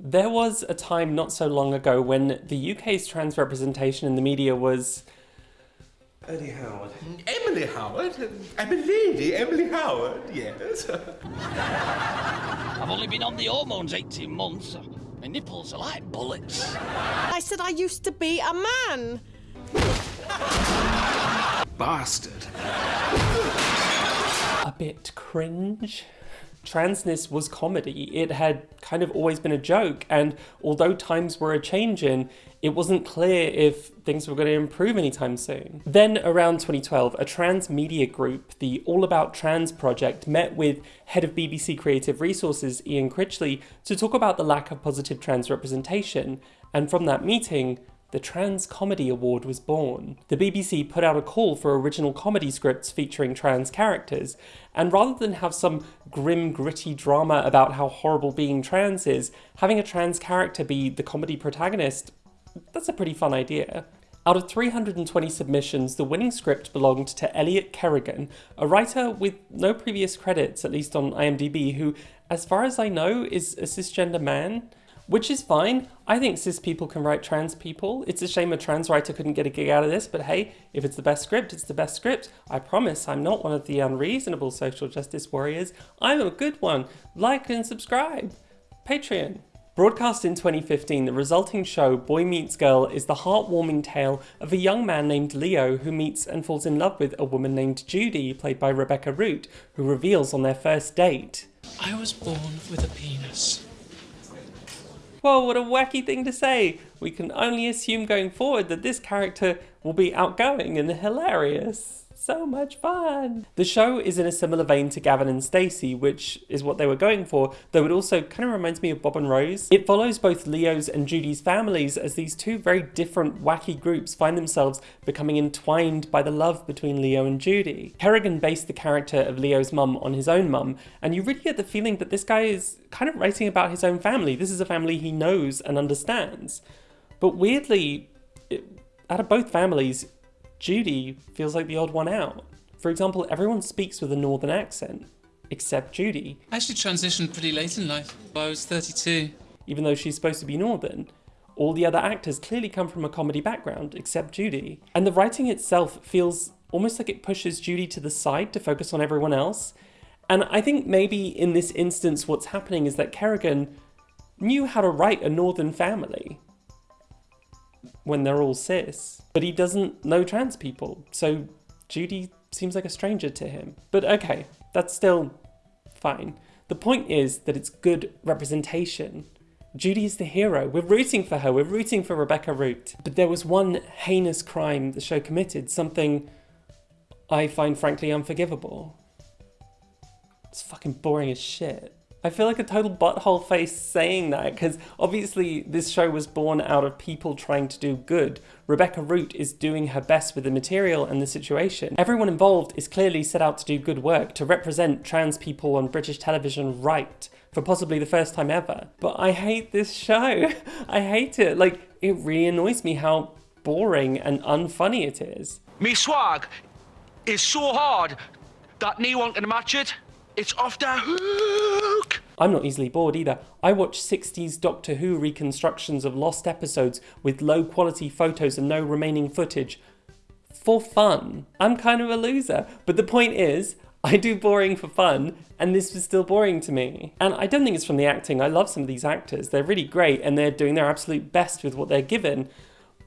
There was a time not so long ago when the UK's trans representation in the media was. Eddie Howard. Emily Howard? I'm a lady, Emily Howard, yes. I've only been on the hormones 18 months. My nipples are like bullets. I said I used to be a man. Bastard. a bit cringe. Transness was comedy. It had kind of always been a joke, and although times were a changing, it wasn't clear if things were going to improve anytime soon. Then, around 2012, a trans media group, the All About Trans project, met with head of BBC Creative Resources Ian Critchley to talk about the lack of positive trans representation, and from that meeting, the Trans Comedy Award was born. The BBC put out a call for original comedy scripts featuring trans characters, and rather than have some grim, gritty drama about how horrible being trans is, having a trans character be the comedy protagonist, that's a pretty fun idea. Out of 320 submissions, the winning script belonged to Elliot Kerrigan, a writer with no previous credits, at least on IMDb, who, as far as I know, is a cisgender man. Which is fine. I think cis people can write trans people. It's a shame a trans writer couldn't get a gig out of this, but hey, if it's the best script, it's the best script. I promise I'm not one of the unreasonable social justice warriors. I'm a good one. Like and subscribe. Patreon. Broadcast in 2015, the resulting show, Boy Meets Girl, is the heartwarming tale of a young man named Leo who meets and falls in love with a woman named Judy, played by Rebecca Root, who reveals on their first date. I was born with a penis. Whoa, what a wacky thing to say! We can only assume going forward that this character will be outgoing and hilarious. So much fun! The show is in a similar vein to Gavin and Stacey, which is what they were going for, though it also kind of reminds me of Bob and Rose. It follows both Leo's and Judy's families as these two very different wacky groups find themselves becoming entwined by the love between Leo and Judy. Kerrigan based the character of Leo's mum on his own mum, and you really get the feeling that this guy is kind of writing about his own family. This is a family he knows and understands. But weirdly, it, out of both families, Judy feels like the odd one out. For example, everyone speaks with a northern accent, except Judy, I actually transitioned pretty late in life. I was 32. even though she's supposed to be northern. All the other actors clearly come from a comedy background, except Judy. And the writing itself feels almost like it pushes Judy to the side to focus on everyone else. And I think maybe in this instance, what's happening is that Kerrigan knew how to write a northern family when they're all cis, but he doesn't know trans people, so Judy seems like a stranger to him. But okay, that's still fine. The point is that it's good representation. Judy is the hero. We're rooting for her. We're rooting for Rebecca Root. But there was one heinous crime the show committed, something I find frankly unforgivable. It's fucking boring as shit. I feel like a total butthole face saying that because obviously this show was born out of people trying to do good. Rebecca Root is doing her best with the material and the situation. Everyone involved is clearly set out to do good work, to represent trans people on British television right for possibly the first time ever. But I hate this show. I hate it. Like, it really annoys me how boring and unfunny it is. Me swag is so hard that no one can match it. It's off the hook. I'm not easily bored either. I watch 60s Doctor Who reconstructions of lost episodes with low quality photos and no remaining footage for fun. I'm kind of a loser. But the point is, I do boring for fun, and this was still boring to me. And I don't think it's from the acting. I love some of these actors. They're really great and they're doing their absolute best with what they're given.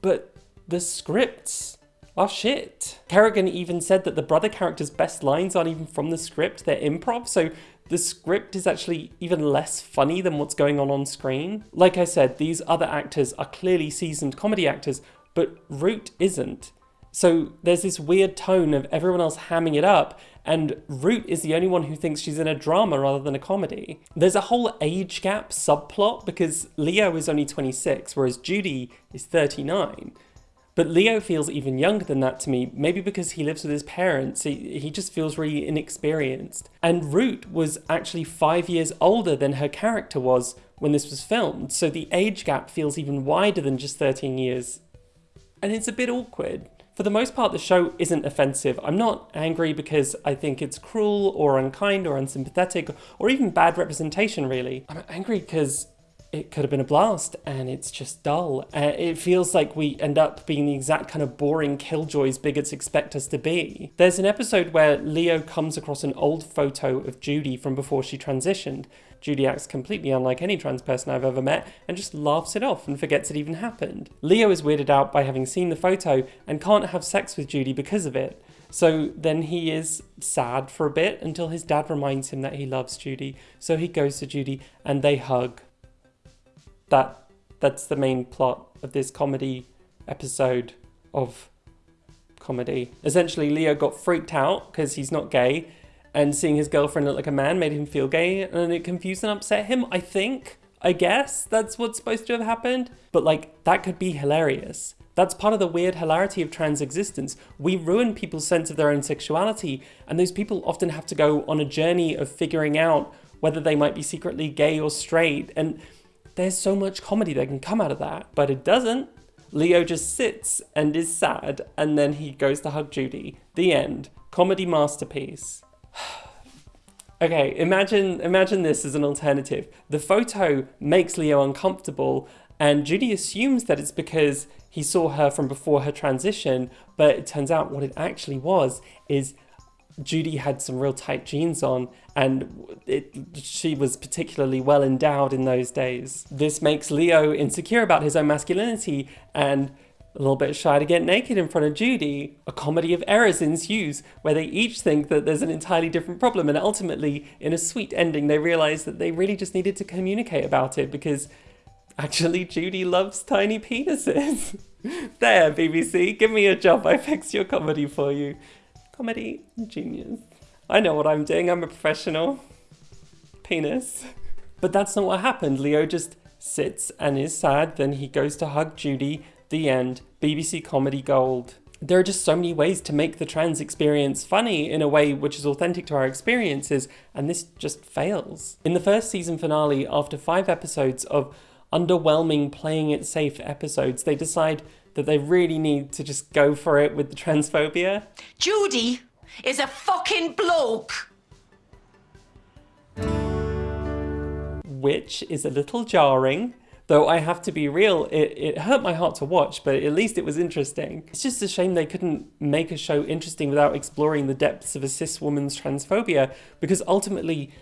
But the scripts are shit. Kerrigan even said that the brother character's best lines aren't even from the script, they're improv, so the script is actually even less funny than what's going on on screen. Like I said, these other actors are clearly seasoned comedy actors, but Root isn't. So there's this weird tone of everyone else hamming it up, and Root is the only one who thinks she's in a drama rather than a comedy. There's a whole age gap subplot because Leo is only 26, whereas Judy is 39. But Leo feels even younger than that to me, maybe because he lives with his parents. He, he just feels really inexperienced. And Root was actually five years older than her character was when this was filmed, so the age gap feels even wider than just 13 years. And it's a bit awkward. For the most part, the show isn't offensive. I'm not angry because I think it's cruel or unkind or unsympathetic or even bad representation, really. I'm angry because it could have been a blast and it's just dull. Uh, it feels like we end up being the exact kind of boring killjoys bigots expect us to be. There's an episode where Leo comes across an old photo of Judy from before she transitioned. Judy acts completely unlike any trans person I've ever met and just laughs it off and forgets it even happened. Leo is weirded out by having seen the photo and can't have sex with Judy because of it. So then he is sad for a bit until his dad reminds him that he loves Judy. So he goes to Judy and they hug that that's the main plot of this comedy episode of comedy. Essentially, Leo got freaked out because he's not gay, and seeing his girlfriend look like a man made him feel gay, and it confused and upset him. I think, I guess that's what's supposed to have happened. But like, that could be hilarious. That's part of the weird hilarity of trans existence. We ruin people's sense of their own sexuality, and those people often have to go on a journey of figuring out whether they might be secretly gay or straight. And there's so much comedy that can come out of that, but it doesn't. Leo just sits and is sad, and then he goes to hug Judy. The end. Comedy masterpiece. okay, imagine imagine this as an alternative. The photo makes Leo uncomfortable, and Judy assumes that it's because he saw her from before her transition, but it turns out what it actually was is Judy had some real tight jeans on, and it, she was particularly well endowed in those days. This makes Leo insecure about his own masculinity and a little bit shy to get naked in front of Judy. A comedy of errors ensues where they each think that there's an entirely different problem, and ultimately, in a sweet ending, they realize that they really just needed to communicate about it because actually, Judy loves tiny penises. there, BBC, give me a job. I fixed your comedy for you comedy genius. I know what I'm doing, I'm a professional. Penis. But that's not what happened. Leo just sits and is sad, then he goes to hug Judy. The end. BBC comedy gold. There are just so many ways to make the trans experience funny in a way which is authentic to our experiences, and this just fails. In the first season finale, after five episodes of underwhelming playing it safe episodes, they decide that they really need to just go for it with the transphobia. Judy is a fucking bloke. Which is a little jarring. Though I have to be real, it, it hurt my heart to watch, but at least it was interesting. It's just a shame they couldn't make a show interesting without exploring the depths of a cis woman's transphobia, because ultimately,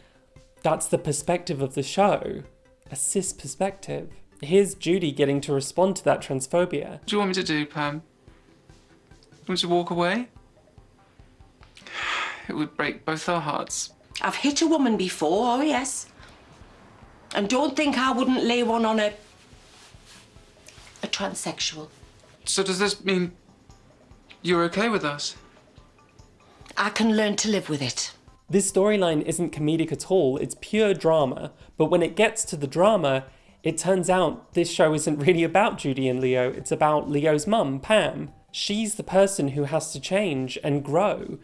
that's the perspective of the show a cis perspective. Here's Judy getting to respond to that transphobia. What do you want me to do, um, Pam? Want me to walk away? It would break both our hearts. I've hit a woman before, oh yes. And don't think I wouldn't lay one on a... a transsexual. So does this mean you're okay with us? I can learn to live with it. This storyline isn't comedic at all, it's pure drama, but when it gets to the drama, it turns out this show isn't really about Judy and Leo, it's about Leo's mum, Pam. She's the person who has to change and grow,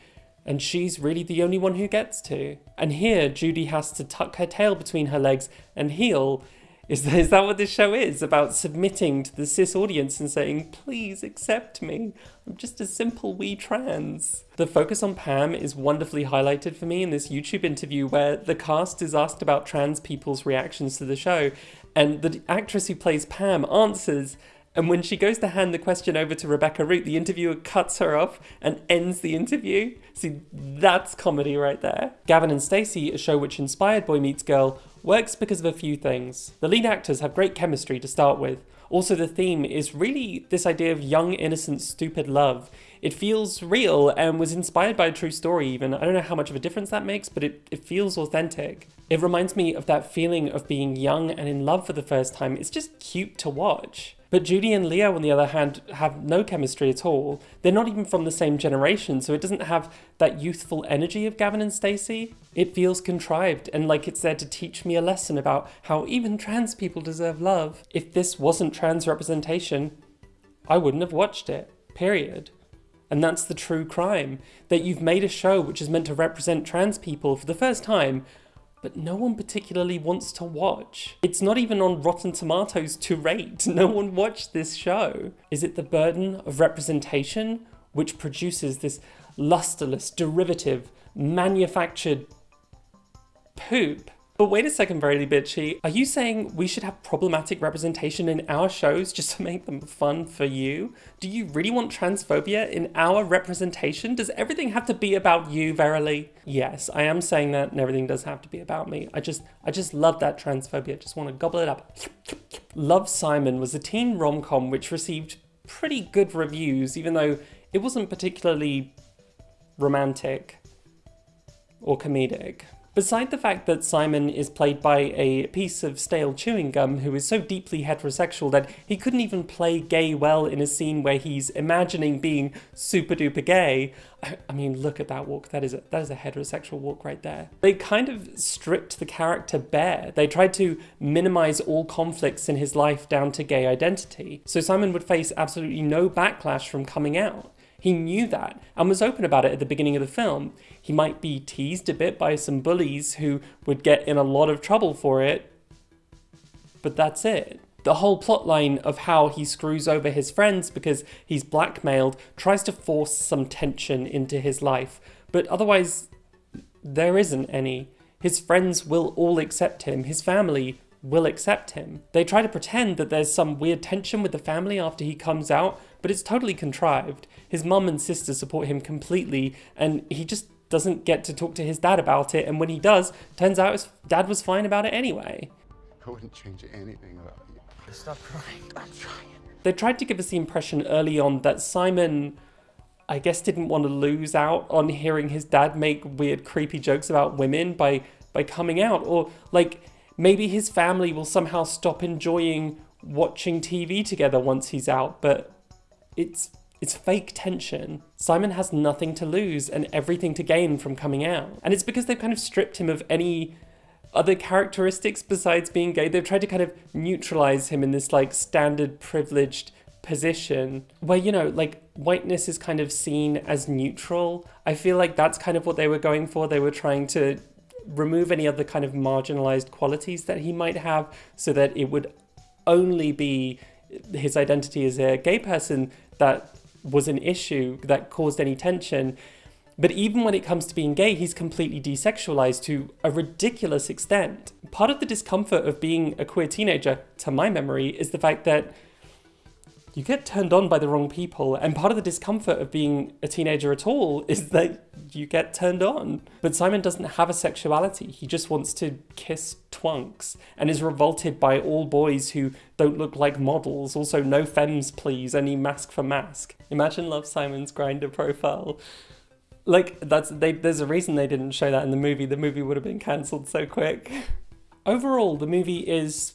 and she's really the only one who gets to. And here, Judy has to tuck her tail between her legs and heal. Is, is that what this show is? About submitting to the cis audience and saying, please accept me. I'm just a simple wee trans. The focus on Pam is wonderfully highlighted for me in this YouTube interview where the cast is asked about trans people's reactions to the show, and the actress who plays Pam answers. And when she goes to hand the question over to Rebecca Root, the interviewer cuts her off and ends the interview. See, that's comedy right there. Gavin and Stacey, a show which inspired Boy Meets Girl, works because of a few things. The lead actors have great chemistry to start with. Also, the theme is really this idea of young, innocent, stupid love. It feels real and was inspired by a true story, even. I don't know how much of a difference that makes, but it, it feels authentic. It reminds me of that feeling of being young and in love for the first time. It's just cute to watch. But Judy and Leo, on the other hand, have no chemistry at all. They're not even from the same generation, so it doesn't have that youthful energy of Gavin and Stacey. It feels contrived and like it's there to teach me a lesson about how even trans people deserve love. If this wasn't trans representation, I wouldn't have watched it. Period. And that's the true crime. That you've made a show which is meant to represent trans people for the first time, but no one particularly wants to watch. It's not even on Rotten Tomatoes to rate. No one watched this show. Is it the burden of representation which produces this lusterless, derivative, manufactured poop? But wait a second, Verily Bitchy. Are you saying we should have problematic representation in our shows just to make them fun for you? Do you really want transphobia in our representation? Does everything have to be about you, Verily? Yes, I am saying that and everything does have to be about me. I just I just love that transphobia. Just want to gobble it up. Love Simon was a teen rom-com which received pretty good reviews, even though it wasn't particularly romantic or comedic. Beside the fact that Simon is played by a piece of stale chewing gum who is so deeply heterosexual that he couldn't even play gay well in a scene where he's imagining being super duper gay. I, mean, look at that walk. That is a that is a heterosexual walk right there. They kind of stripped the character bare. They tried to minimize all conflicts in his life down to gay identity. So Simon would face absolutely no backlash from coming out. He knew that and was open about it at the beginning of the film. He might be teased a bit by some bullies who would get in a lot of trouble for it, but that's it. The whole plotline of how he screws over his friends because he's blackmailed tries to force some tension into his life, but otherwise, there isn't any. His friends will all accept him, his family will accept him. They try to pretend that there's some weird tension with the family after he comes out, but it's totally contrived. His mum and sister support him completely, and he just doesn't get to talk to his dad about it, and when he does, turns out his dad was fine about it anyway. I wouldn't change anything about you. Stop crying. I'm trying. They tried to give us the impression early on that Simon, I guess, didn't want to lose out on hearing his dad make weird, creepy jokes about women by by coming out, or like maybe his family will somehow stop enjoying watching TV together once he's out, but it's it's fake tension. Simon has nothing to lose and everything to gain from coming out. And it's because they've kind of stripped him of any other characteristics besides being gay. They've tried to kind of neutralize him in this like standard privileged position where, you know, like whiteness is kind of seen as neutral. I feel like that's kind of what they were going for. They were trying to remove any other kind of marginalized qualities that he might have so that it would only be his identity as a gay person that was an issue that caused any tension. But even when it comes to being gay, he's completely desexualized to a ridiculous extent. Part of the discomfort of being a queer teenager, to my memory, is the fact that you get turned on by the wrong people. And part of the discomfort of being a teenager at all is that you get turned on. But Simon doesn't have a sexuality. He just wants to kiss twunks and is revolted by all boys who don't look like models. Also, no femmes, please, any masc for masc. Imagine Love Simon's Grindr profile. Like, that's they, there's a reason they didn't show that in the movie. The movie would have been cancelled so quick. Overall, the movie is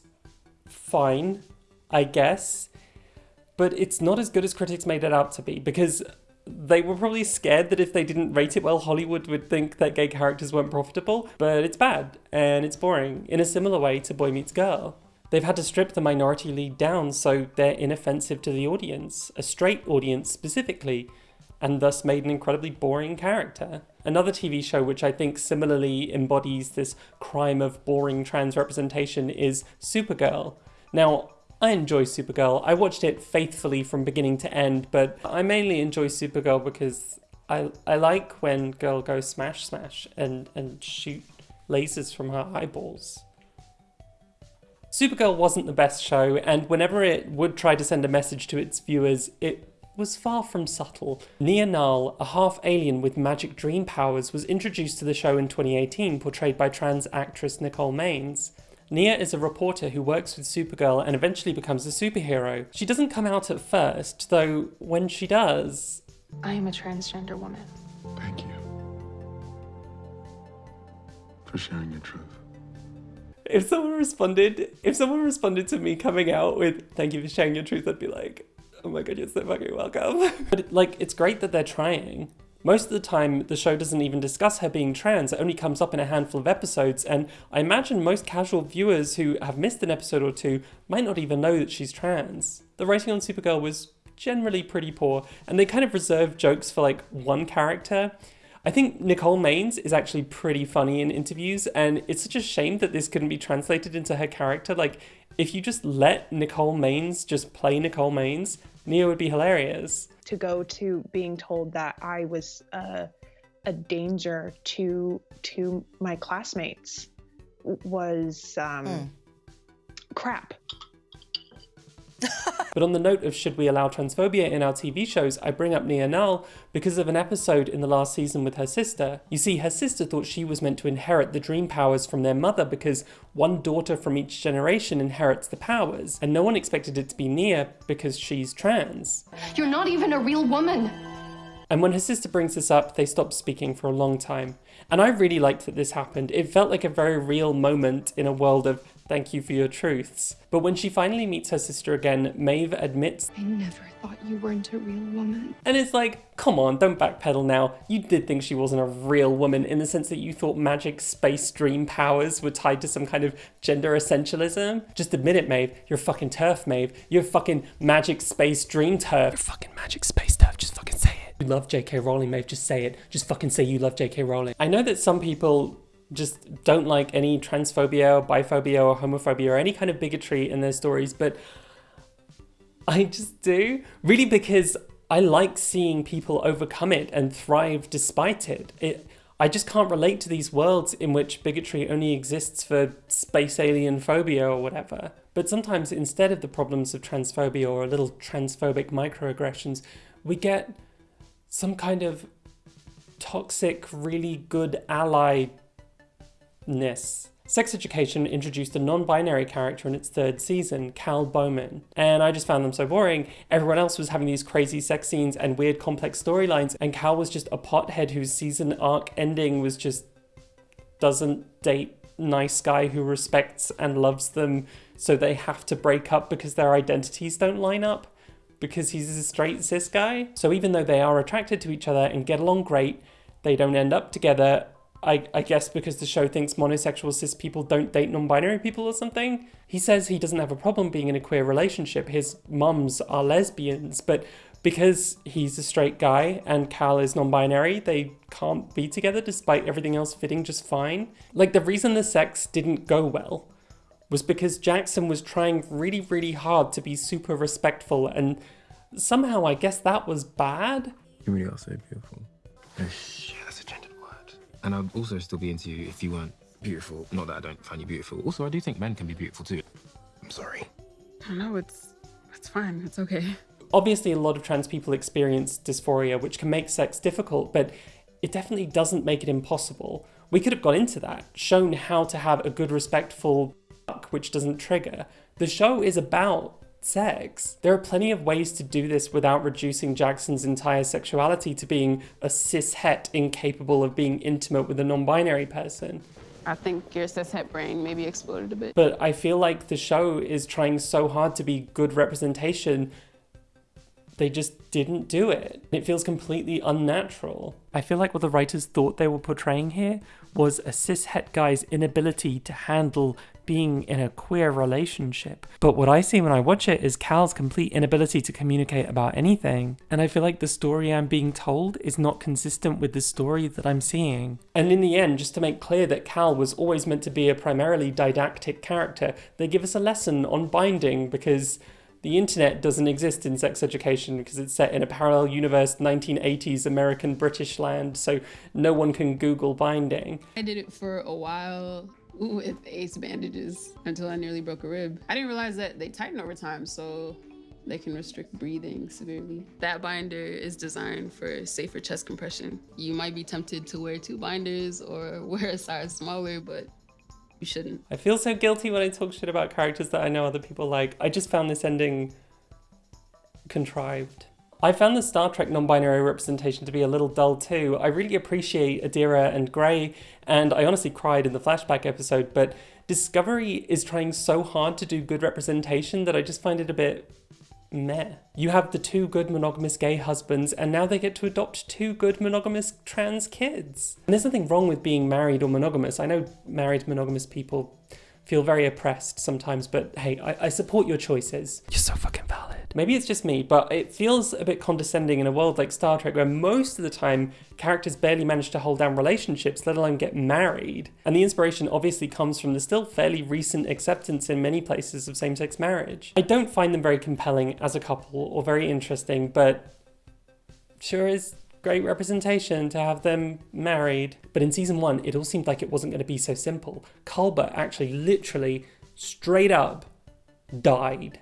fine, I guess but it's not as good as critics made it out to be because they were probably scared that if they didn't rate it well, Hollywood would think that gay characters weren't profitable. But it's bad and it's boring in a similar way to Boy Meets Girl. They've had to strip the minority lead down so they're inoffensive to the audience, a straight audience specifically, and thus made an incredibly boring character. Another TV show which I think similarly embodies this crime of boring trans representation is Supergirl. Now, I enjoy Supergirl. I watched it faithfully from beginning to end, but I mainly enjoy Supergirl because I I like when girl goes smash smash and and shoot lasers from her eyeballs. Supergirl wasn't the best show, and whenever it would try to send a message to its viewers, it was far from subtle. Nia Nal, a half alien with magic dream powers, was introduced to the show in 2018, portrayed by trans actress Nicole Maines. Nia is a reporter who works with Supergirl and eventually becomes a superhero. She doesn't come out at first, though when she does... I am a transgender woman. Thank you for sharing your truth. If someone responded, if someone responded to me coming out with "Thank you for sharing your truth," I'd be like, "Oh my god, you're so fucking welcome." but like, it's great that they're trying. Most of the time, the show doesn't even discuss her being trans, it only comes up in a handful of episodes, and I imagine most casual viewers who have missed an episode or two might not even know that she's trans. The writing on Supergirl was generally pretty poor, and they kind of reserved jokes for like one character. I think Nicole Maines is actually pretty funny in interviews, and it's such a shame that this couldn't be translated into her character. Like, if you just let Nicole Maines just play Nicole Maines, Nia would be hilarious. To go to being told that I was uh, a danger to to my classmates was um, crap. But on the note of should we allow transphobia in our TV shows, I bring up Nia Nal because of an episode in the last season with her sister. You see, her sister thought she was meant to inherit the dream powers from their mother because one daughter from each generation inherits the powers, and no one expected it to be Nia because she's trans. You're not even a real woman. And when her sister brings this up, they stop speaking for a long time. And I really liked that this happened. It felt like a very real moment in a world of thank you for your truths. But when she finally meets her sister again, Maeve admits, I never thought you weren't a real woman. and it's like, come on, don't backpedal now. You did think she wasn't a real woman in the sense that you thought magic space dream powers were tied to some kind of gender essentialism. Just admit it, Maeve. You're fucking TERF, Maeve. You're fucking magic space dream TERF. You're fucking magic space TERF. Just fucking say it. You love J.K. Rowling, Maeve. Just say it. Just fucking say you love J.K. Rowling. I know that some people just don't like any transphobia or biphobia or homophobia or any kind of bigotry in their stories, but I just do. Really because I like seeing people overcome it and thrive despite it. It I just can't relate to these worlds in which bigotry only exists for space alien phobia or whatever. But sometimes instead of the problems of transphobia or a little transphobic microaggressions, we get some kind of toxic, really good ally ness. Sex Education introduced a non binary character in its third season, Cal Bowman, and I just found them so boring. Everyone else was having these crazy sex scenes and weird complex storylines, and Cal was just a pothead whose season arc ending was just doesn't date nice guy who respects and loves them, so they have to break up because their identities don't line up because he's a straight cis guy. So even though they are attracted to each other and get along great, they don't end up together. I, I guess because the show thinks monosexual cis people don't date non-binary people or something. He says he doesn't have a problem being in a queer relationship. His mums are lesbians, but because he's a straight guy and Cal is non-binary, they can't be together despite everything else fitting just fine. Like the reason the sex didn't go well was because Jackson was trying really, really hard to be super respectful, and somehow I guess that was bad. You really are so beautiful. Yeah, that's a gendered word. And I'd also still be into you if you weren't beautiful. Not that I don't find you beautiful. Also, I do think men can be beautiful too. I'm sorry. No, it's it's fine. It's okay. Obviously, a lot of trans people experience dysphoria, which can make sex difficult, but it definitely doesn't make it impossible. We could have got into that, shown how to have a good, respectful which doesn't trigger. The show is about sex. There are plenty of ways to do this without reducing Jackson's entire sexuality to being a cis het incapable of being intimate with a non-binary person. I think your cishet brain maybe exploded a bit. But I feel like the show is trying so hard to be good representation they just didn't do it. It feels completely unnatural. I feel like what the writers thought they were portraying here was a cishet guy's inability to handle being in a queer relationship. But what I see when I watch it is Cal's complete inability to communicate about anything. And I feel like the story I'm being told is not consistent with the story that I'm seeing. And in the end, just to make clear that Cal was always meant to be a primarily didactic character, they give us a lesson on binding because the internet doesn't exist in sex education because it's set in a parallel universe 1980s American British land, so no one can Google binding. I did it for a while with ace bandages until I nearly broke a rib. I didn't realize that they tighten over time, so they can restrict breathing severely. That binder is designed for safer chest compression. You might be tempted to wear two binders or wear a size smaller, but you shouldn't. I feel so guilty when I talk shit about characters that I know other people like. I just found this ending contrived. I found the Star Trek non-binary representation to be a little dull too. I really appreciate Adira and Gray, and I honestly cried in the flashback episode, but Discovery is trying so hard to do good representation that I just find it a bit meh. You have the two good monogamous gay husbands, and now they get to adopt two good monogamous trans kids. And there's nothing wrong with being married or monogamous. I know married monogamous people feel very oppressed sometimes, but hey, I, I support your choices. You're so fucking valid. Maybe it's just me, but it feels a bit condescending in a world like Star Trek where most of the time characters barely manage to hold down relationships, let alone get married. And the inspiration obviously comes from the still fairly recent acceptance in many places of same sex marriage. I don't find them very compelling as a couple or very interesting, but sure is great representation to have them married. But in season one, it all seemed like it wasn't going to be so simple. Culber actually literally straight up died.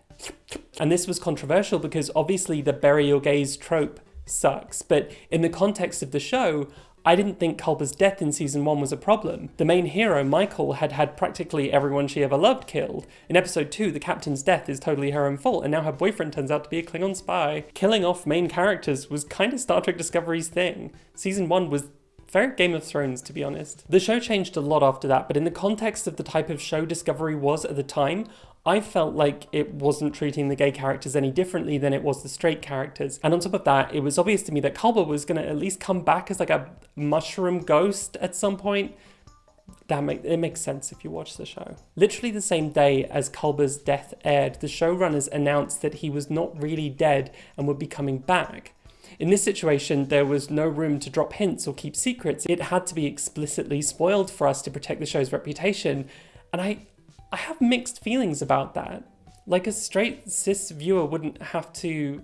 And this was controversial because obviously the bury your gays trope sucks, but in the context of the show, I didn't think Culber's death in season 1 was a problem. The main hero, Michael, had had practically everyone she ever loved killed. In episode 2, the captain's death is totally her own fault, and now her boyfriend turns out to be a Klingon spy. Killing off main characters was kind of Star Trek Discovery's thing. Season 1 was very Game of Thrones, to be honest. The show changed a lot after that, but in the context of the type of show Discovery was at the time, I felt like it wasn't treating the gay characters any differently than it was the straight characters. And on top of that, it was obvious to me that Culber was going to at least come back as like a mushroom ghost at some point. That make, it makes sense if you watch the show. Literally the same day as Culber's death aired, the showrunners announced that he was not really dead and would be coming back. In this situation, there was no room to drop hints or keep secrets. It had to be explicitly spoiled for us to protect the show's reputation. And I, I have mixed feelings about that. Like a straight cis viewer wouldn't have to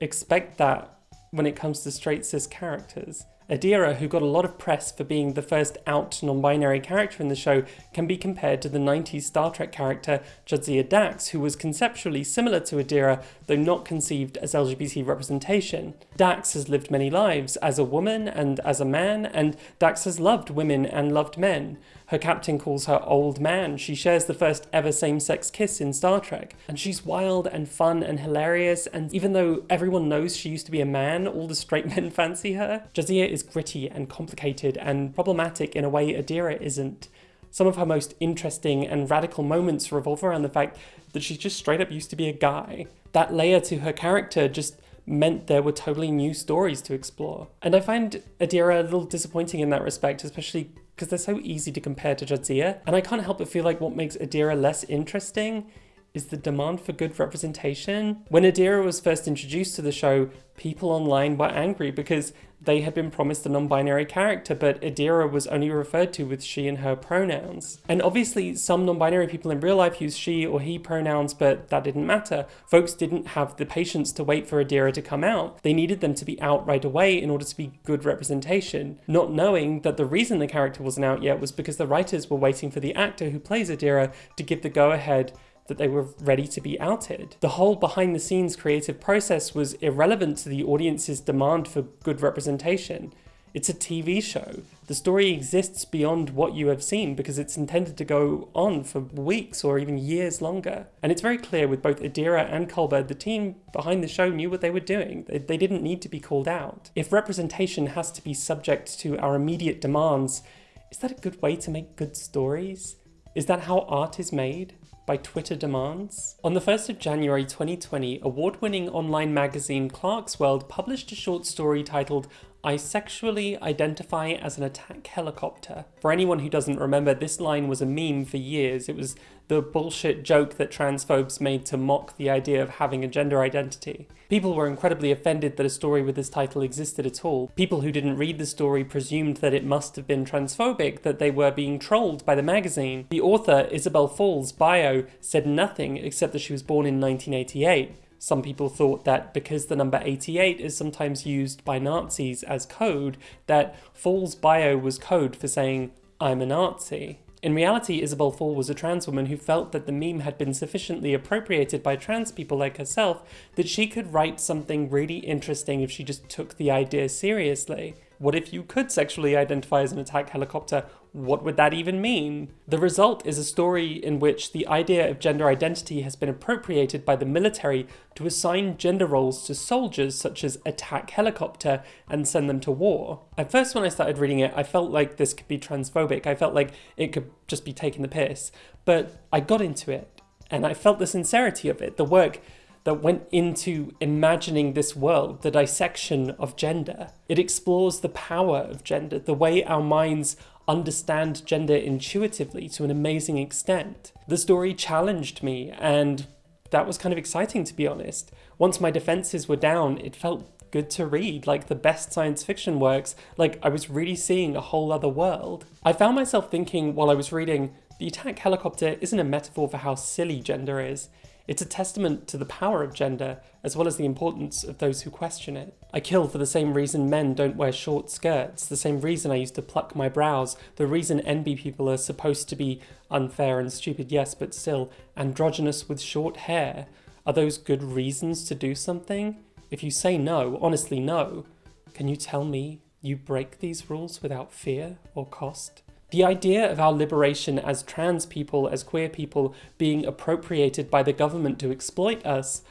expect that when it comes to straight cis characters. Adira, who got a lot of press for being the first out non-binary character in the show, can be compared to the 90s Star Trek character Jadzia Dax, who was conceptually similar to Adira, though not conceived as LGBT representation. Dax has lived many lives, as a woman and as a man, and Dax has loved women and loved men. Her captain calls her old man. She shares the first ever same-sex kiss in Star Trek. And she's wild and fun and hilarious, and even though everyone knows she used to be a man, all the straight men fancy her. Jadzia is gritty and complicated and problematic in a way Adira isn't. Some of her most interesting and radical moments revolve around the fact that she just straight up used to be a guy. That layer to her character just meant there were totally new stories to explore. And I find Adira a little disappointing in that respect, especially because they're so easy to compare to Jadzia. And I can't help but feel like what makes Adira less interesting is the demand for good representation. When Adira was first introduced to the show, people online were angry because they had been promised a non-binary character, but Adira was only referred to with she and her pronouns. And obviously some non-binary people in real life use she or he pronouns, but that didn't matter. Folks didn't have the patience to wait for Adira to come out. They needed them to be out right away in order to be good representation, not knowing that the reason the character wasn't out yet was because the writers were waiting for the actor who plays Adira to give the go-ahead that they were ready to be outed. The whole behind the scenes creative process was irrelevant to the audience's demand for good representation. It's a TV show. The story exists beyond what you have seen because it's intended to go on for weeks or even years longer. And it's very clear with both Adira and Culber, the team behind the show knew what they were doing. They, they didn't need to be called out. If representation has to be subject to our immediate demands, is that a good way to make good stories? Is that how art is made? By Twitter demands. On the 1st of January 2020, award-winning online magazine Clarkesworld published a short story titled I sexually identify as an attack helicopter. For anyone who doesn't remember, this line was a meme for years. It was the bullshit joke that transphobes made to mock the idea of having a gender identity. People were incredibly offended that a story with this title existed at all. People who didn't read the story presumed that it must have been transphobic, that they were being trolled by the magazine. The author, Isabel Fall's bio said nothing except that she was born in 1988. Some people thought that because the number 88 is sometimes used by Nazis as code, that Fall's bio was code for saying, I'm a Nazi. In reality, Isabel Fall was a trans woman who felt that the meme had been sufficiently appropriated by trans people like herself that she could write something really interesting if she just took the idea seriously. What if you could sexually identify as an attack helicopter? What would that even mean? The result is a story in which the idea of gender identity has been appropriated by the military to assign gender roles to soldiers such as attack helicopter and send them to war. At first when I started reading it, I felt like this could be transphobic. I felt like it could just be taking the piss. But I got into it and I felt the sincerity of it. The work that went into imagining this world, the dissection of gender. It explores the power of gender, the way our minds understand gender intuitively to an amazing extent. The story challenged me and that was kind of exciting to be honest. Once my defenses were down, it felt good to read, like the best science fiction works, like I was really seeing a whole other world. I found myself thinking while I was reading, the attack helicopter isn't a metaphor for how silly gender is. It's a testament to the power of gender, as well as the importance of those who question it. I kill for the same reason men don't wear short skirts, the same reason I used to pluck my brows, the reason NB people are supposed to be unfair and stupid, yes, but still androgynous with short hair. Are those good reasons to do something? If you say no, honestly no, can you tell me you break these rules without fear or cost? The idea of our liberation as trans people, as queer people, being appropriated by the government to exploit us,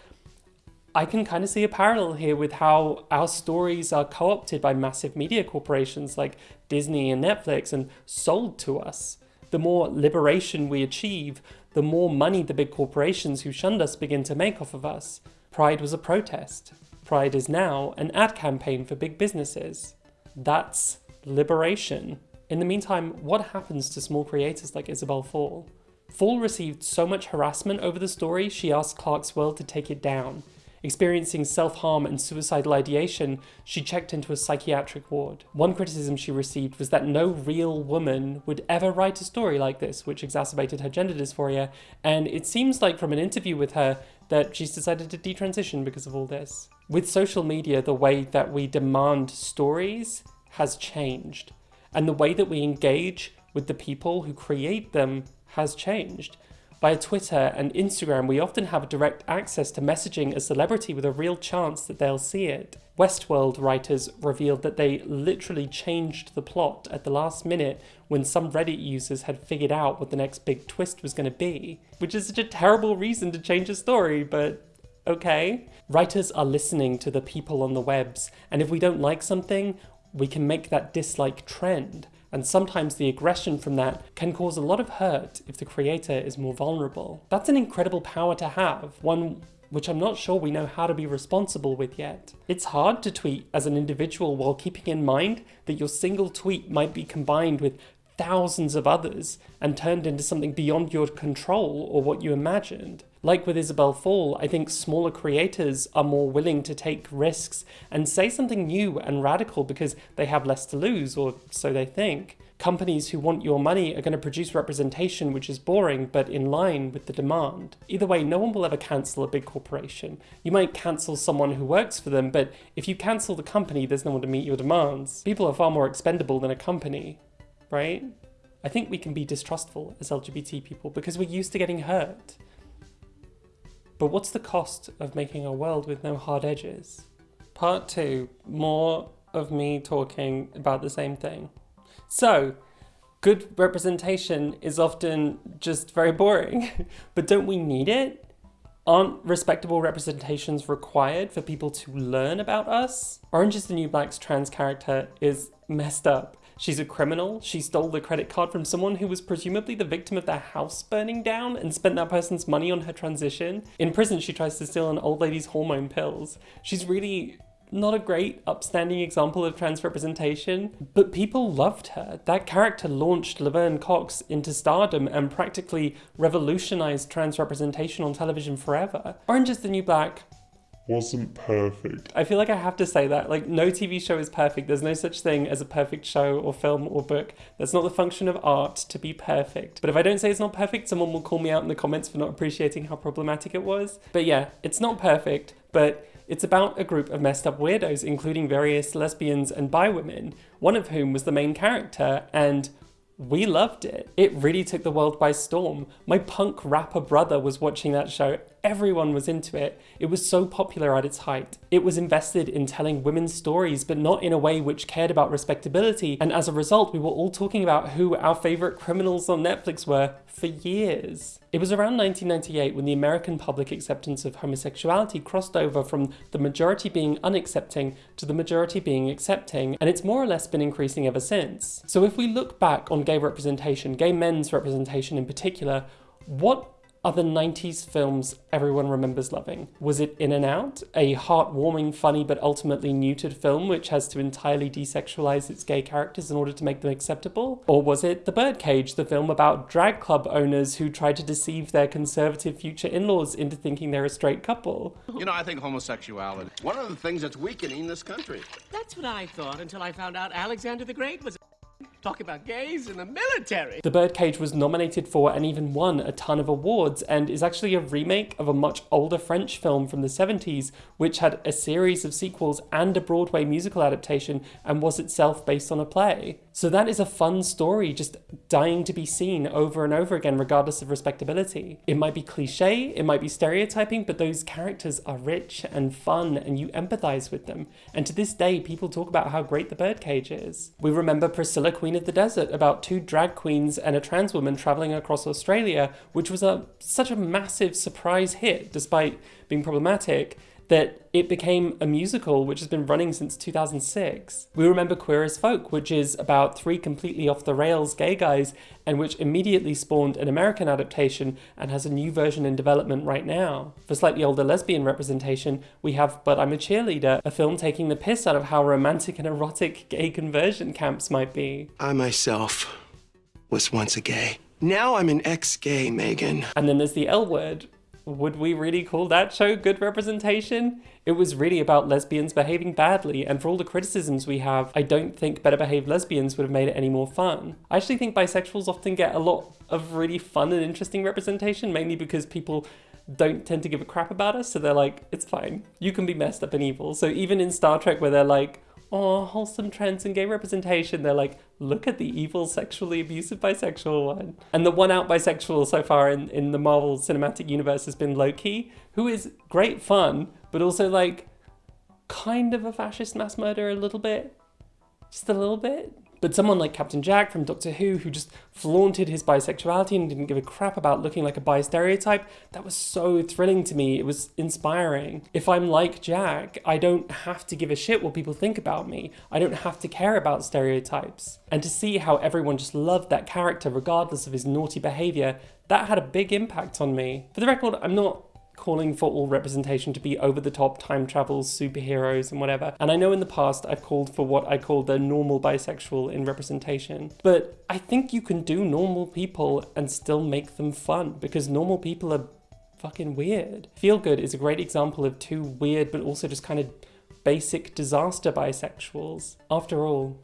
I can kind of see a parallel here with how our stories are co-opted by massive media corporations like Disney and Netflix and sold to us. The more liberation we achieve, the more money the big corporations who shunned us begin to make off of us. Pride was a protest. Pride is now an ad campaign for big businesses. That's liberation. In the meantime, what happens to small creators like Isabel Fall? Fall received so much harassment over the story, she asked Clarkesworld to take it down. Experiencing self-harm and suicidal ideation, she checked into a psychiatric ward. One criticism she received was that no real woman would ever write a story like this, which exacerbated her gender dysphoria, and it seems like from an interview with her that she's decided to detransition because of all this. With social media, the way that we demand stories has changed and the way that we engage with the people who create them has changed. Via Twitter and Instagram, we often have direct access to messaging a celebrity with a real chance that they'll see it. Westworld writers revealed that they literally changed the plot at the last minute when some Reddit users had figured out what the next big twist was going to be. Which is such a terrible reason to change a story, but okay. Writers are listening to the people on the webs, and if we don't like something, we can make that dislike trend, and sometimes the aggression from that can cause a lot of hurt if the creator is more vulnerable. That's an incredible power to have, one which I'm not sure we know how to be responsible with yet. It's hard to tweet as an individual while keeping in mind that your single tweet might be combined with thousands of others and turned into something beyond your control or what you imagined. Like with Isabel Fall, I think smaller creators are more willing to take risks and say something new and radical because they have less to lose, or so they think. Companies who want your money are going to produce representation which is boring but in line with the demand. Either way, no one will ever cancel a big corporation. You might cancel someone who works for them, but if you cancel the company, there's no one to meet your demands. People are far more expendable than a company, right? I think we can be distrustful as LGBT people because we're used to getting hurt. But what's the cost of making a world with no hard edges? Part two, more of me talking about the same thing. So, good representation is often just very boring, but don't we need it? Aren't respectable representations required for people to learn about us? Orange is the New Black's trans character is messed up She's a criminal. She stole the credit card from someone who was presumably the victim of their house burning down and spent that person's money on her transition. In prison, she tries to steal an old lady's hormone pills. She's really not a great, upstanding example of trans representation, but people loved her. That character launched Laverne Cox into stardom and practically revolutionized trans representation on television forever. Orange is the New Black wasn't perfect. I feel like I have to say that. Like, no TV show is perfect. There's no such thing as a perfect show or film or book. That's not the function of art to be perfect. But if I don't say it's not perfect, someone will call me out in the comments for not appreciating how problematic it was. But yeah, it's not perfect, but it's about a group of messed up weirdos, including various lesbians and bi women, one of whom was the main character, and we loved it. It really took the world by storm. My punk rapper brother was watching that show. Everyone was into it. It was so popular at its height. It was invested in telling women's stories, but not in a way which cared about respectability. And as a result, we were all talking about who our favorite criminals on Netflix were for years. It was around 1998 when the American public acceptance of homosexuality crossed over from the majority being unaccepting to the majority being accepting, and it's more or less been increasing ever since. So if we look back on gay representation, gay men's representation in particular, what are the 90s films everyone remembers loving? Was it In and Out, a heartwarming, funny, but ultimately neutered film which has to entirely desexualize its gay characters in order to make them acceptable? Or was it The Birdcage, the film about drag club owners who try to deceive their conservative future in-laws into thinking they're a straight couple? You know, I think homosexuality, one of the things that's weakening this country. That's what I thought until I found out Alexander the Great was Talk about gays in the military. The Birdcage was nominated for and even won a ton of awards and is actually a remake of a much older French film from the 70s, which had a series of sequels and a Broadway musical adaptation and was itself based on a play. So that is a fun story, just dying to be seen over and over again, regardless of respectability. It might be cliche, it might be stereotyping, but those characters are rich and fun and you empathize with them. And to this day, people talk about how great the Birdcage is. We remember Priscilla, Queen of the Desert, about two drag queens and a trans woman traveling across Australia, which was a such a massive surprise hit, despite being problematic that it became a musical which has been running since 2006. We remember Queer as Folk, which is about three completely off the rails gay guys and which immediately spawned an American adaptation and has a new version in development right now. For slightly older lesbian representation, we have But I'm a Cheerleader, a film taking the piss out of how romantic and erotic gay conversion camps might be. I myself was once a gay. Now I'm an ex-gay, Megan. And then there's the L word, would we really call that show good representation? It was really about lesbians behaving badly, and for all the criticisms we have, I don't think better behaved lesbians would have made it any more fun. I actually think bisexuals often get a lot of really fun and interesting representation, mainly because people don't tend to give a crap about us, so they're like, it's fine. You can be messed up and evil. So even in Star Trek, where they're like, oh, wholesome trends and gay representation. They're like, look at the evil, sexually abusive bisexual one. And the one out bisexual so far in, in the Marvel Cinematic Universe has been Loki, who is great fun, but also like kind of a fascist mass murderer a little bit. Just a little bit. But someone like Captain Jack from Doctor Who, who just flaunted his bisexuality and didn't give a crap about looking like a bi stereotype, that was so thrilling to me. It was inspiring. If I'm like Jack, I don't have to give a shit what people think about me. I don't have to care about stereotypes. And to see how everyone just loved that character regardless of his naughty behavior, that had a big impact on me. For the record, I'm not calling for all representation to be over the top time travels, superheroes, and whatever. And I know in the past I've called for what I call the normal bisexual in representation. But I think you can do normal people and still make them fun because normal people are fucking weird. Feel Good is a great example of two weird but also just kind of basic disaster bisexuals. After all,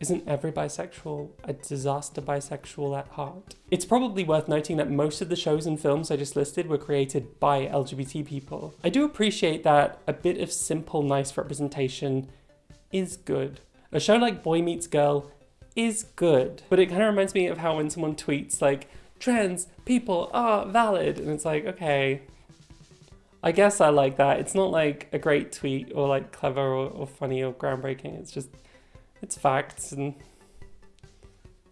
isn't every bisexual a disaster bisexual at heart? It's probably worth noting that most of the shows and films I just listed were created by LGBT people. I do appreciate that a bit of simple, nice representation is good. A show like Boy Meets Girl is good, but it kind of reminds me of how when someone tweets like, trans people are valid, and it's like, okay, I guess I like that. It's not like a great tweet or like clever or, or funny or groundbreaking. It's just it's facts and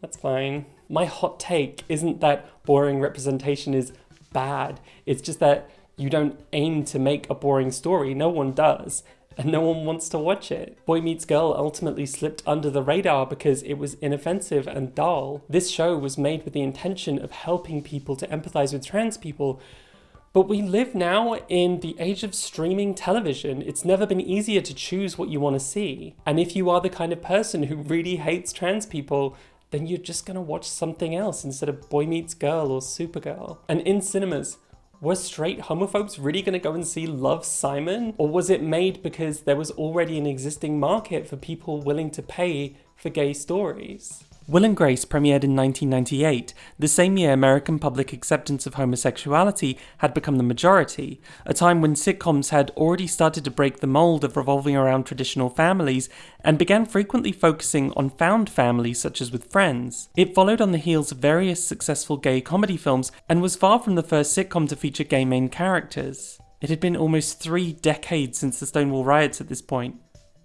that's fine. My hot take isn't that boring representation is bad. It's just that you don't aim to make a boring story. No one does. And no one wants to watch it. Boy Meets Girl ultimately slipped under the radar because it was inoffensive and dull. This show was made with the intention of helping people to empathize with trans people, but we live now in the age of streaming television. It's never been easier to choose what you want to see. And if you are the kind of person who really hates trans people, then you're just gonna watch something else instead of Boy Meets Girl or Supergirl. And in cinemas, were straight homophobes really gonna go and see Love Simon? Or was it made because there was already an existing market for people willing to pay for gay stories? Will and Grace premiered in 1998, the same year American public acceptance of homosexuality had become the majority, a time when sitcoms had already started to break the mold of revolving around traditional families and began frequently focusing on found families such as with Friends. It followed on the heels of various successful gay comedy films and was far from the first sitcom to feature gay main characters. It had been almost three decades since the Stonewall riots at this point.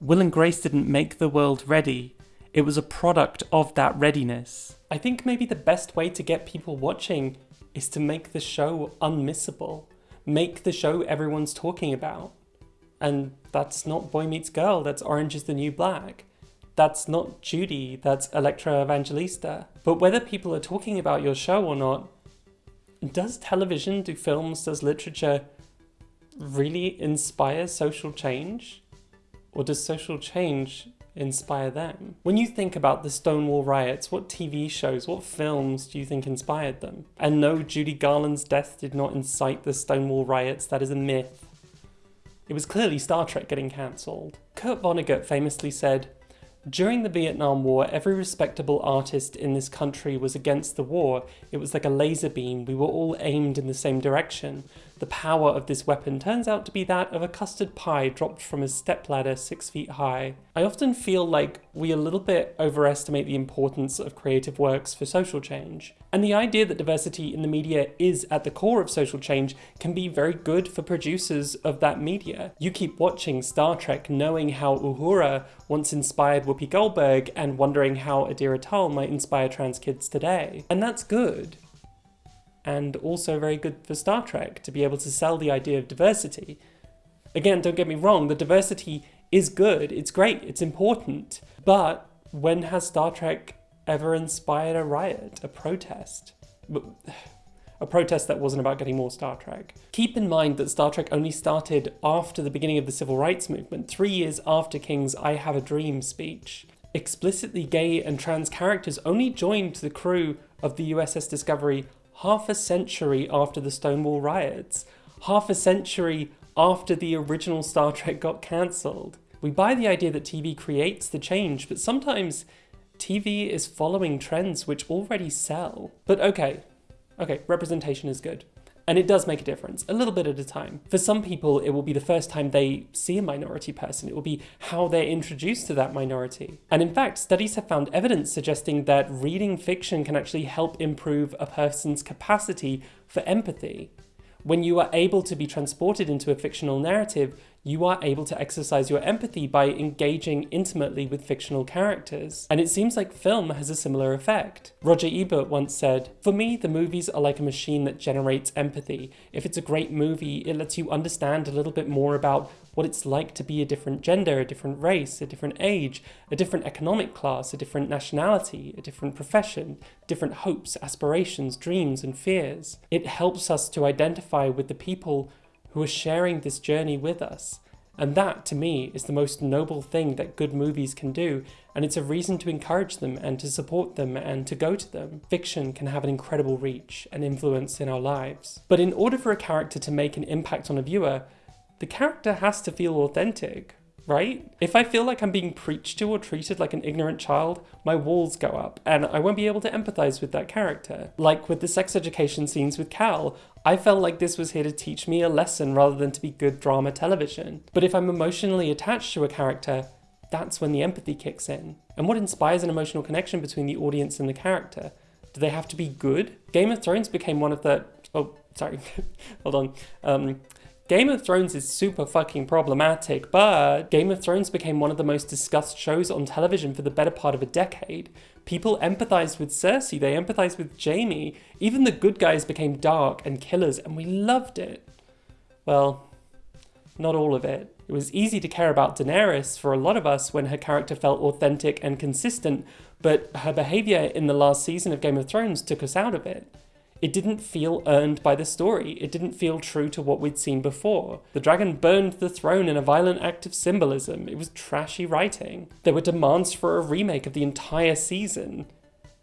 Will and Grace didn't make the world ready, it was a product of that readiness. I think maybe the best way to get people watching is to make the show unmissable. Make the show everyone's talking about. And that's not Boy Meets Girl, that's Orange is the New Black. That's not Judy, that's Elektra Evangelista. But whether people are talking about your show or not, does television, do films, does literature really inspire social change? Or does social change inspire them? When you think about the Stonewall riots, what TV shows, what films do you think inspired them? And no, Judy Garland's death did not incite the Stonewall riots, that is a myth. It was clearly Star Trek getting cancelled. Kurt Vonnegut famously said, During the Vietnam War, every respectable artist in this country was against the war. It was like a laser beam. We were all aimed in the same direction. The power of this weapon turns out to be that of a custard pie dropped from a stepladder six feet high. I often feel like we a little bit overestimate the importance of creative works for social change. And the idea that diversity in the media is at the core of social change can be very good for producers of that media. You keep watching Star Trek knowing how Uhura once inspired Whoopi Goldberg and wondering how Adira Tal might inspire trans kids today. And that's good and also very good for Star Trek to be able to sell the idea of diversity. Again, don't get me wrong, the diversity is good, it's great, it's important, but when has Star Trek ever inspired a riot, a protest? A protest that wasn't about getting more Star Trek. Keep in mind that Star Trek only started after the beginning of the civil rights movement, three years after King's I Have a Dream speech. Explicitly gay and trans characters only joined the crew of the USS Discovery half a century after the Stonewall riots, half a century after the original Star Trek got cancelled. We buy the idea that TV creates the change, but sometimes TV is following trends which already sell. But okay, okay, representation is good. And it does make a difference, a little bit at a time. For some people, it will be the first time they see a minority person. It will be how they're introduced to that minority. And in fact, studies have found evidence suggesting that reading fiction can actually help improve a person's capacity for empathy. When you are able to be transported into a fictional narrative, you are able to exercise your empathy by engaging intimately with fictional characters. And it seems like film has a similar effect. Roger Ebert once said, For me, the movies are like a machine that generates empathy. If it's a great movie, it lets you understand a little bit more about what it's like to be a different gender, a different race, a different age, a different economic class, a different nationality, a different profession, different hopes, aspirations, dreams, and fears. It helps us to identify with the people who are sharing this journey with us. And that, to me, is the most noble thing that good movies can do, and it's a reason to encourage them and to support them and to go to them. Fiction can have an incredible reach and influence in our lives. But in order for a character to make an impact on a viewer, the character has to feel authentic, right? If I feel like I'm being preached to or treated like an ignorant child, my walls go up and I won't be able to empathize with that character. Like with the sex education scenes with Cal, I felt like this was here to teach me a lesson rather than to be good drama television. But if I'm emotionally attached to a character, that's when the empathy kicks in. And what inspires an emotional connection between the audience and the character? Do they have to be good? Game of Thrones became one of the... Oh, sorry. Hold on. Um, Game of Thrones is super fucking problematic, but Game of Thrones became one of the most discussed shows on television for the better part of a decade. People empathized with Cersei, they empathized with Jaime. Even the good guys became dark and killers, and we loved it. Well, not all of it. It was easy to care about Daenerys for a lot of us when her character felt authentic and consistent, but her behavior in the last season of Game of Thrones took us out of it. It didn't feel earned by the story. It didn't feel true to what we'd seen before. The dragon burned the throne in a violent act of symbolism. It was trashy writing. There were demands for a remake of the entire season.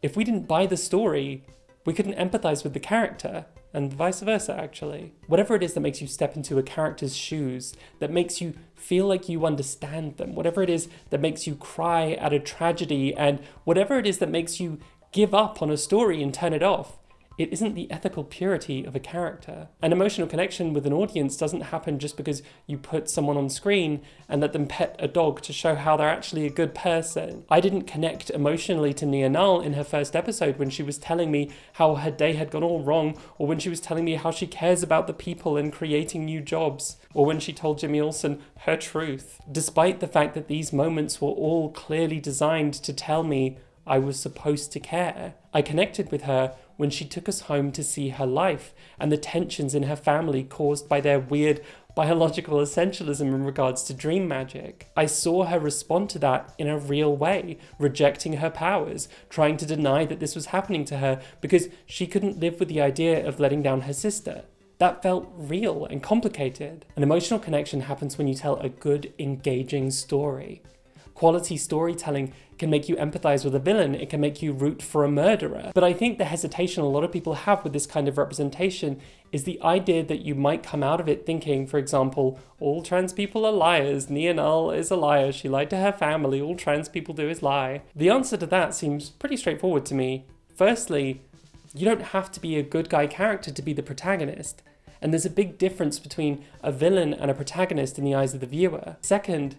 If we didn't buy the story, we couldn't empathize with the character, and vice versa actually. Whatever it is that makes you step into a character's shoes, that makes you feel like you understand them, whatever it is that makes you cry at a tragedy, and whatever it is that makes you give up on a story and turn it off, it isn't the ethical purity of a character. An emotional connection with an audience doesn't happen just because you put someone on screen and let them pet a dog to show how they're actually a good person. I didn't connect emotionally to Nia Nal in her first episode when she was telling me how her day had gone all wrong, or when she was telling me how she cares about the people and creating new jobs, or when she told Jimmy Olsen her truth. Despite the fact that these moments were all clearly designed to tell me I was supposed to care. I connected with her when she took us home to see her life and the tensions in her family caused by their weird biological essentialism in regards to dream magic. I saw her respond to that in a real way, rejecting her powers, trying to deny that this was happening to her because she couldn't live with the idea of letting down her sister. That felt real and complicated. An emotional connection happens when you tell a good, engaging story. Quality storytelling can make you empathize with a villain, it can make you root for a murderer. But I think the hesitation a lot of people have with this kind of representation is the idea that you might come out of it thinking, for example, all trans people are liars, Nal is a liar, she lied to her family, all trans people do is lie. The answer to that seems pretty straightforward to me. Firstly, you don't have to be a good guy character to be the protagonist. And there's a big difference between a villain and a protagonist in the eyes of the viewer. Second,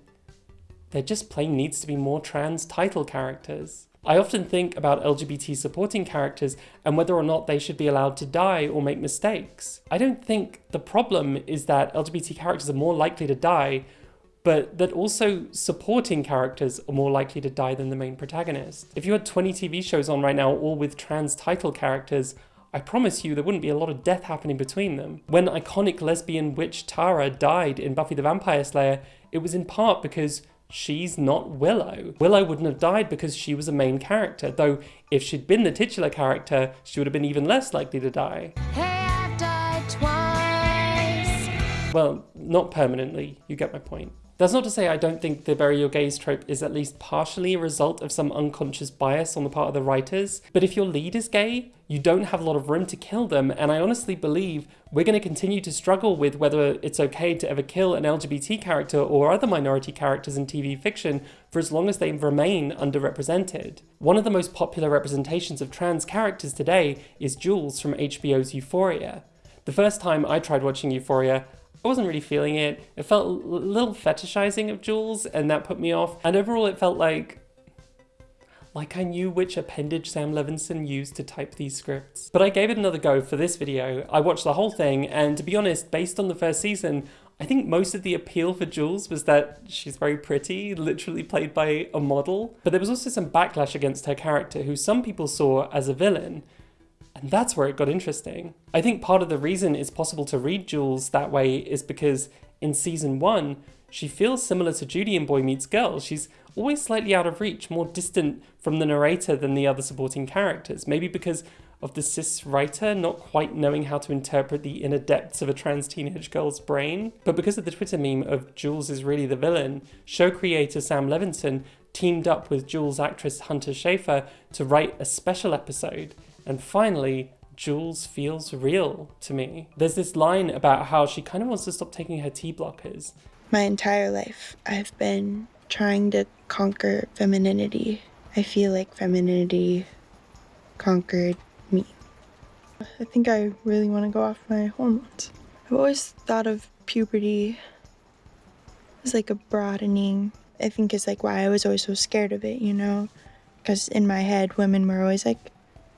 there just plain needs to be more trans title characters. I often think about LGBT supporting characters and whether or not they should be allowed to die or make mistakes. I don't think the problem is that LGBT characters are more likely to die, but that also supporting characters are more likely to die than the main protagonist. If you had 20 TV shows on right now, all with trans title characters, I promise you there wouldn't be a lot of death happening between them. When iconic lesbian witch Tara died in Buffy the Vampire Slayer, it was in part because she's not Willow. Willow wouldn't have died because she was a main character, though if she'd been the titular character, she would have been even less likely to die. Hey, died twice. Well, not permanently, you get my point. That's not to say I don't think the bury your gays trope is at least partially a result of some unconscious bias on the part of the writers, but if your lead is gay, you don't have a lot of room to kill them, and I honestly believe we're going to continue to struggle with whether it's okay to ever kill an LGBT character or other minority characters in TV fiction for as long as they remain underrepresented. One of the most popular representations of trans characters today is Jules from HBO's Euphoria. The first time I tried watching Euphoria, I wasn't really feeling it. It felt a little fetishizing of Jules, and that put me off. And overall, it felt like like I knew which appendage Sam Levinson used to type these scripts. But I gave it another go for this video. I watched the whole thing, and to be honest, based on the first season, I think most of the appeal for Jules was that she's very pretty, literally played by a model. But there was also some backlash against her character, who some people saw as a villain. And that's where it got interesting. I think part of the reason it's possible to read Jules that way is because in season one, she feels similar to Judy in Boy Meets Girl. She's always slightly out of reach, more distant from the narrator than the other supporting characters. Maybe because of the cis writer not quite knowing how to interpret the inner depths of a trans teenage girl's brain. But because of the Twitter meme of Jules is really the villain, show creator Sam Levinson teamed up with Jules actress Hunter Schafer to write a special episode. And finally, Jules feels real to me. There's this line about how she kind of wants to stop taking her T blockers. My entire life, I've been trying to conquer femininity. I feel like femininity conquered me. I think I really want to go off my hormones. I've always thought of puberty as like a broadening. I think is like why I was always so scared of it, you know? Because in my head, women were always like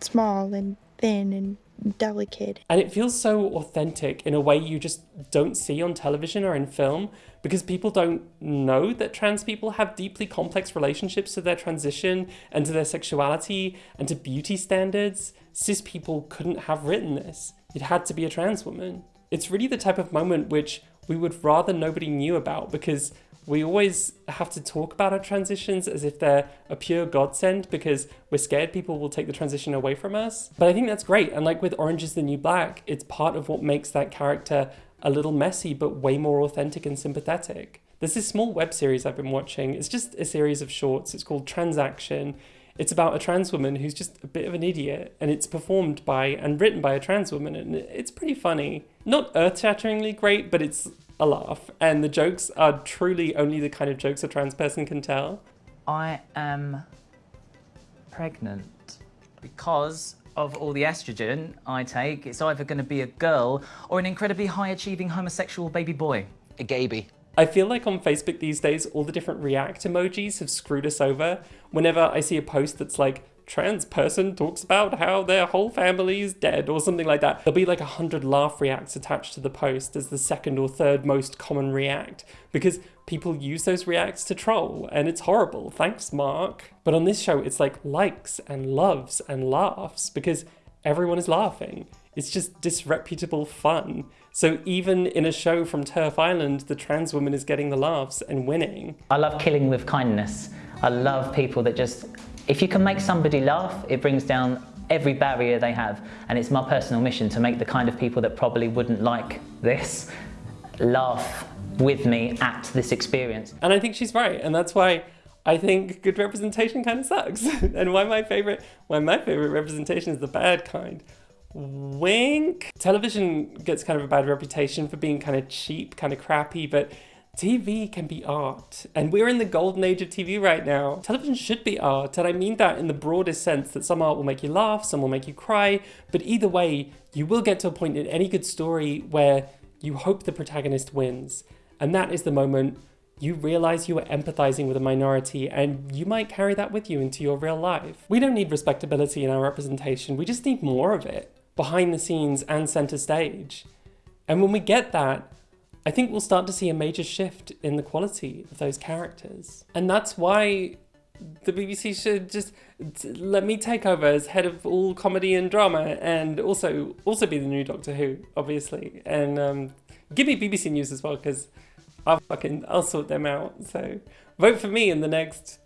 small and thin and delicate. And it feels so authentic in a way you just don't see on television or in film because people don't know that trans people have deeply complex relationships to their transition and to their sexuality and to beauty standards. Cis people couldn't have written this. It had to be a trans woman. It's really the type of moment which we would rather nobody knew about because we always have to talk about our transitions as if they're a pure godsend because we're scared people will take the transition away from us. But I think that's great. And like with Orange is the New Black, it's part of what makes that character a little messy, but way more authentic and sympathetic. There's this small web series I've been watching. It's just a series of shorts. It's called Transaction. It's about a trans woman who's just a bit of an idiot, and it's performed by and written by a trans woman, and it's pretty funny. Not earth shatteringly great, but it's a laugh, and the jokes are truly only the kind of jokes a trans person can tell. I am pregnant because of all the estrogen I take. It's either going to be a girl or an incredibly high achieving homosexual baby boy. A gaby. I feel like on Facebook these days, all the different react emojis have screwed us over. Whenever I see a post that's like, trans person talks about how their whole family is dead or something like that. There'll be like a hundred laugh reacts attached to the post as the second or third most common react because people use those reacts to troll and it's horrible. Thanks, Mark. But on this show, it's like likes and loves and laughs because everyone is laughing. It's just disreputable fun. So even in a show from TERF Island, the trans woman is getting the laughs and winning. I love killing with kindness. I love people that just if you can make somebody laugh, it brings down every barrier they have. And it's my personal mission to make the kind of people that probably wouldn't like this laugh with me at this experience. And I think she's right. And that's why I think good representation kind of sucks. and why my favorite, why my favorite representation is the bad kind. Wink. Television gets kind of a bad reputation for being kind of cheap, kind of crappy, but TV can be art. And we're in the golden age of TV right now. Television should be art, and I mean that in the broadest sense that some art will make you laugh, some will make you cry, but either way, you will get to a point in any good story where you hope the protagonist wins. And that is the moment you realize you are empathizing with a minority and you might carry that with you into your real life. We don't need respectability in our representation, we just need more of it, behind the scenes and center stage. And when we get that, I think we'll start to see a major shift in the quality of those characters. And that's why the BBC should just let me take over as head of all comedy and drama and also also be the new Doctor Who, obviously. And um, give me BBC News as well, because I'll fucking, I'll sort them out. So vote for me in the next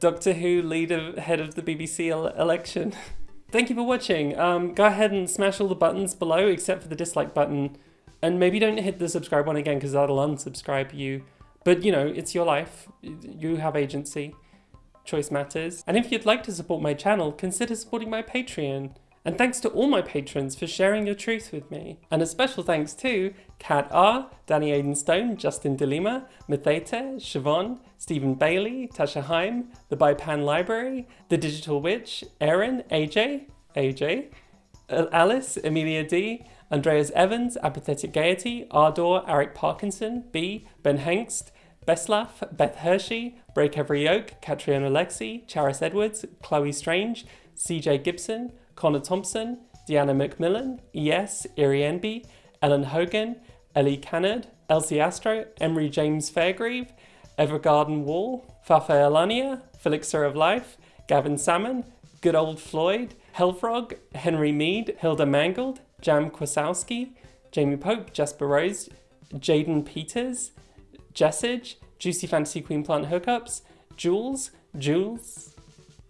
Doctor Who leader head of the BBC election. Thank you for watching. Um, go ahead and smash all the buttons below except for the dislike button. And maybe don't hit the subscribe one again because that'll unsubscribe you. But you know, it's your life. You have agency. Choice matters. And if you'd like to support my channel, consider supporting my Patreon. And thanks to all my patrons for sharing your truth with me. And a special thanks to Kat R, Danny Aidenstone, Justin DeLima, Mathete, Siobhan, Stephen Bailey, Tasha Heim, The Bipan Library, The Digital Witch, Erin, AJ, AJ, Alice, Amelia D, Andreas Evans, Apathetic Gaiety, Ardor, Eric Parkinson, B, Ben Hengst, Beslaf, Beth Hershey, Break Every Yoke, Catriona Lexi, Charis Edwards, Chloe Strange, CJ Gibson, Connor Thompson, Deanna McMillan, ES, Iri Enby, Ellen Hogan, Ellie Cannard, Elsie Astro, Emery James Fairgrieve, Evergarden Wall, Fafa Alania, Felixer of Life, Gavin Salmon, Good Old Floyd, Hellfrog, Henry Mead, Hilda Mangold, Jam Kwasowski, Jamie Pope, Jasper Rose, Jaden Peters, Jessage, Juicy Fantasy Queen Plant Hookups, Jules, Jules,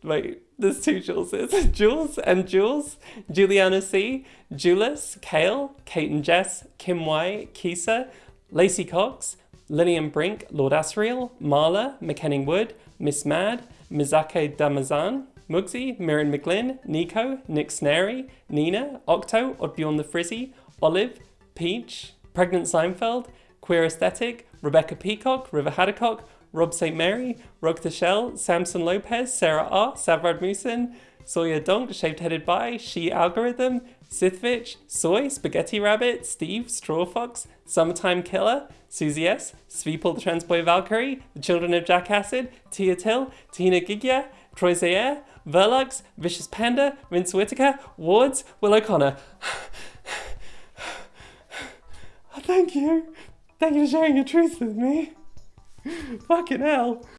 wait, there's two Juleses, Jules and Jules, Juliana C, Julius, Kale, Kate and Jess, Kim Y, Kisa, Lacey Cox, Lillian Brink, Lord Asriel, Marla, McKenning Wood, Miss Mad, Mizake Damazan, Mugsy, Mirren McGlynn, Nico, Nick Snary, Nina, Octo, Oddbjorn the Frizzy, Olive, Peach, Pregnant Seinfeld, Queer Aesthetic, Rebecca Peacock, River Haddock, Rob St. Mary, Rog the Shell, Samson Lopez, Sarah R, Savrad Musin, Sawyer Donk, Shaved Headed By, She Algorithm, Sithvich, Soy, Spaghetti Rabbit, Steve, Straw Fox, Summertime Killer, Susie S, Sveeple the Transboy Valkyrie, The Children of Jack Acid, Tia Till, Tina Gigya, Troy Zaire, Verlux, Vicious Panda, Vince Whitaker, Wards, Will O'Connor. Thank you. Thank you for sharing your truth with me. Fucking hell.